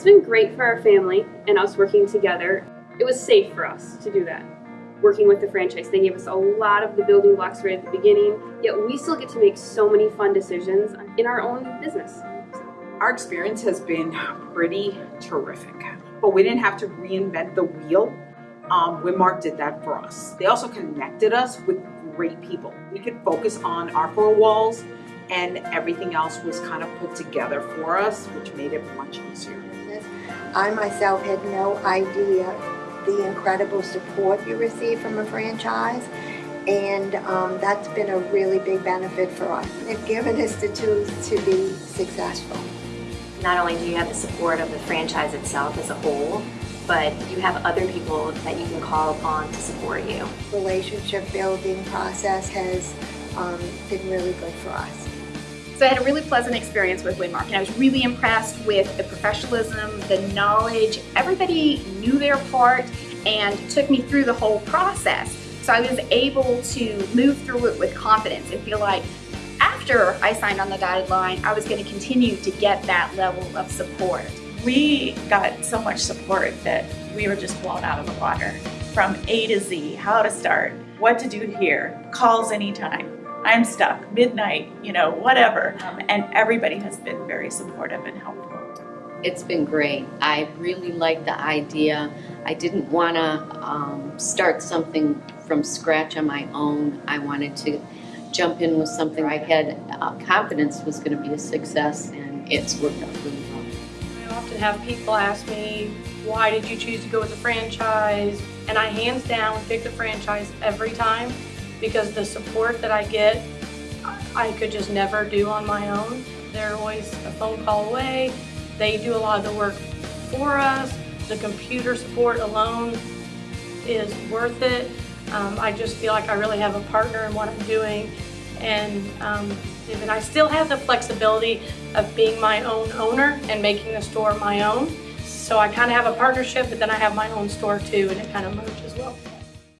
It's been great for our family and us working together. It was safe for us to do that. Working with the franchise, they gave us a lot of the building blocks right at the beginning, yet we still get to make so many fun decisions in our own business. Our experience has been pretty terrific, but we didn't have to reinvent the wheel. Um, Winmark did that for us. They also connected us with great people. We could focus on our four walls and everything else was kind of put together for us, which made it much easier. I myself had no idea the incredible support you receive from a franchise and um, that's been a really big benefit for us. They've given us the tools to be successful. Not only do you have the support of the franchise itself as a whole, but you have other people that you can call upon to support you. Relationship building process has um, been really good for us. So I had a really pleasant experience with Winmark and I was really impressed with the professionalism, the knowledge. Everybody knew their part and took me through the whole process. So I was able to move through it with confidence and feel like after I signed on the dotted line, I was going to continue to get that level of support. We got so much support that we were just blown out of the water. From A to Z, how to start, what to do here, calls anytime. I'm stuck, midnight, you know, whatever. Um, and everybody has been very supportive and helpful. It's been great. I really like the idea. I didn't want to um, start something from scratch on my own. I wanted to jump in with something I had uh, confidence was going to be a success, and it's worked out really well. I often have people ask me, why did you choose to go with the franchise? And I hands down pick the franchise every time because the support that I get, I could just never do on my own. They're always a phone call away. They do a lot of the work for us. The computer support alone is worth it. Um, I just feel like I really have a partner in what I'm doing and um, and I still have the flexibility of being my own owner and making the store my own. So I kind of have a partnership, but then I have my own store too, and it kind of merges.